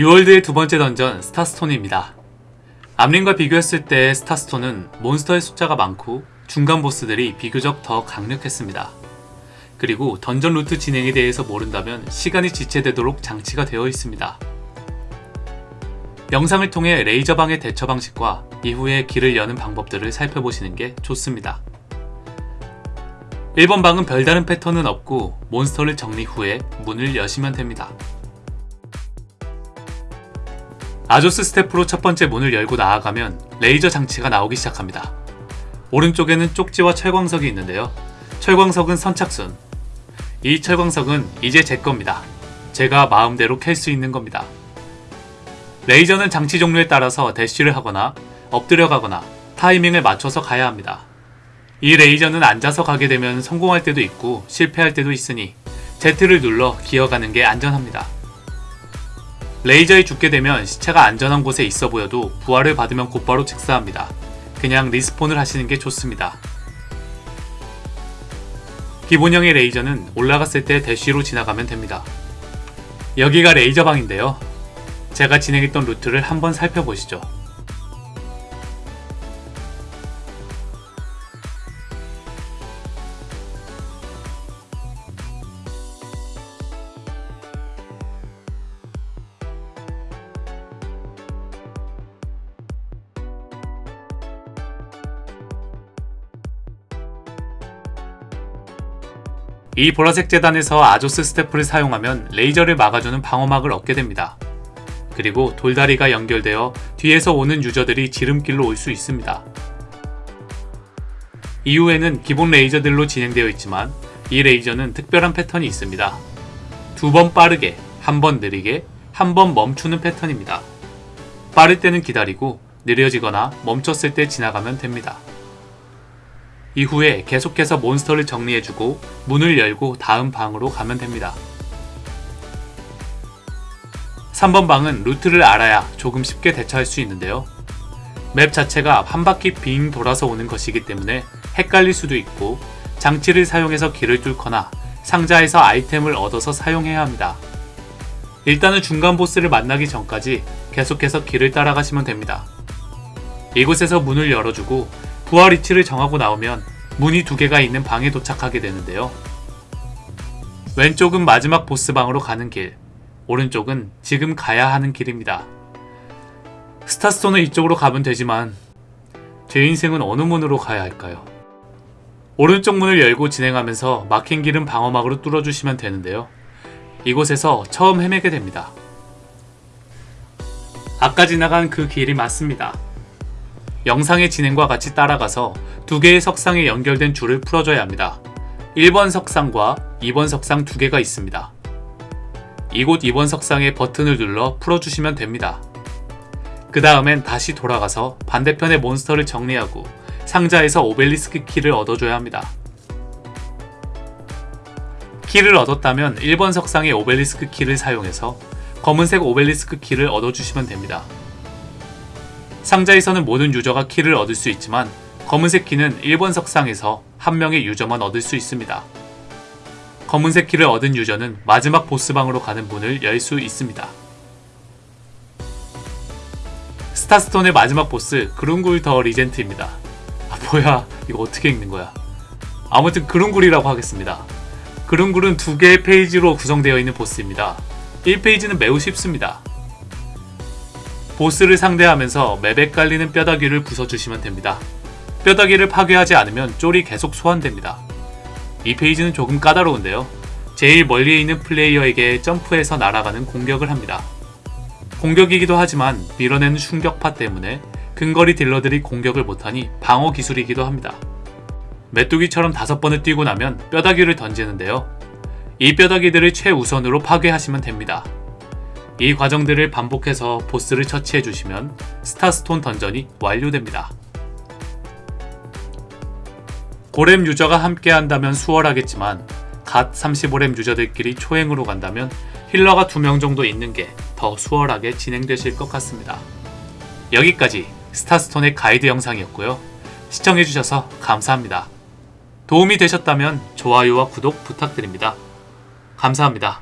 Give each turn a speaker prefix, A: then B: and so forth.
A: 뉴월드의 두 번째 던전 스타스톤입니다. 암린과 비교했을 때 스타스톤은 몬스터의 숫자가 많고 중간 보스들이 비교적 더 강력했습니다. 그리고 던전 루트 진행에 대해서 모른다면 시간이 지체되도록 장치가 되어 있습니다. 영상을 통해 레이저방의 대처 방식과 이후에 길을 여는 방법들을 살펴보시는 게 좋습니다. 1번 방은 별다른 패턴은 없고 몬스터를 정리 후에 문을 여시면 됩니다. 아조스 스태프로 첫 번째 문을 열고 나아가면 레이저 장치가 나오기 시작합니다. 오른쪽에는 쪽지와 철광석이 있는데요. 철광석은 선착순. 이 철광석은 이제 제 겁니다. 제가 마음대로 캘 수 있는 겁니다. 레이저는 장치 종류에 따라서 대쉬를 하거나 엎드려 가거나 타이밍을 맞춰서 가야 합니다. 이 레이저는 앉아서 가게 되면 성공할 때도 있고 실패할 때도 있으니 Z를 눌러 기어가는 게 안전합니다. 레이저에 죽게 되면 시체가 안전한 곳에 있어 보여도 부활을 받으면 곧바로 즉사합니다. 그냥 respawn을 하시는 게 좋습니다. 기본형의 레이저는 올라갔을 때 대쉬로 지나가면 됩니다. 여기가 레이저방인데요. 제가 진행했던 루트를 한번 살펴보시죠. 이 보라색 재단에서 Azoth Staff를 사용하면 레이저를 막아주는 방어막을 얻게 됩니다. 그리고 돌다리가 연결되어 뒤에서 오는 유저들이 지름길로 올 수 있습니다. 이후에는 기본 레이저들로 진행되어 있지만 이 레이저는 특별한 패턴이 있습니다. 두 번 빠르게, 한 번 느리게, 한 번 멈추는 패턴입니다. 빠를 때는 기다리고 느려지거나 멈췄을 때 지나가면 됩니다. 이후에 계속해서 몬스터를 정리해주고 문을 열고 다음 방으로 가면 됩니다. 3번 방은 루트를 알아야 조금 쉽게 대처할 수 있는데요. 맵 자체가 한 바퀴 빙 돌아서 오는 것이기 때문에 헷갈릴 수도 있고 장치를 사용해서 길을 뚫거나 상자에서 아이템을 얻어서 사용해야 합니다. 일단은 중간 보스를 만나기 전까지 계속해서 길을 따라가시면 됩니다. 이곳에서 문을 열어주고 부활 위치를 정하고 나오면 문이 두 개가 있는 방에 도착하게 되는데요. 왼쪽은 마지막 보스방으로 가는 길, 오른쪽은 지금 가야 하는 길입니다. 스타스톤은 이쪽으로 가면 되지만 제 인생은 어느 문으로 가야 할까요? 오른쪽 문을 열고 진행하면서 막힌 길은 방어막으로 뚫어주시면 되는데요. 이곳에서 처음 헤매게 됩니다. 아까 지나간 그 길이 맞습니다. 영상의 진행과 같이 따라가서 두 개의 석상에 연결된 줄을 풀어줘야 합니다. 1번 석상과 2번 석상 두 개가 있습니다. 이곳 2번 석상에 버튼을 눌러 풀어주시면 됩니다. 그 다음엔 다시 돌아가서 반대편의 몬스터를 정리하고 상자에서 오벨리스크 키를 얻어줘야 합니다. 키를 얻었다면 1번 석상의 오벨리스크 키를 사용해서 검은색 오벨리스크 키를 얻어주시면 됩니다. 상자에서는 모든 유저가 키를 얻을 수 있지만 검은색 키는 1번 석상에서 한 명의 유저만 얻을 수 있습니다. 검은색 키를 얻은 유저는 마지막 보스방으로 가는 문을 열 수 있습니다. 스타스톤의 마지막 보스 그룬굴 더 리젠트입니다. 아 뭐야 이거 어떻게 읽는 거야 아무튼 그룬굴이라고 하겠습니다. 그룬굴은 두 개의 페이지로 구성되어 있는 보스입니다. 1페이지는 매우 쉽습니다. 보스를 상대하면서 맵에 깔리는 뼈다귀를 부숴주시면 됩니다. 뼈다귀를 파괴하지 않으면 쫄이 계속 소환됩니다. 2페이지는 조금 까다로운데요. 제일 멀리에 있는 플레이어에게 점프해서 날아가는 공격을 합니다. 공격이기도 하지만 밀어내는 충격파 때문에 근거리 딜러들이 공격을 못하니 방어 기술이기도 합니다. 메뚜기처럼 다섯 번을 뛰고 나면 뼈다귀를 던지는데요. 이 뼈다귀들을 최우선으로 파괴하시면 됩니다. 이 과정들을 반복해서 보스를 처치해 주시면 스타스톤 던전이 완료됩니다. 고렙 유저가 함께 한다면 수월하겠지만 갓 35렙 유저들끼리 초행으로 간다면 힐러가 2명 정도 있는 게 더 수월하게 진행되실 것 같습니다. 여기까지 스타스톤의 가이드 영상이었고요. 시청해주셔서 감사합니다. 도움이 되셨다면 좋아요와 구독 부탁드립니다. 감사합니다.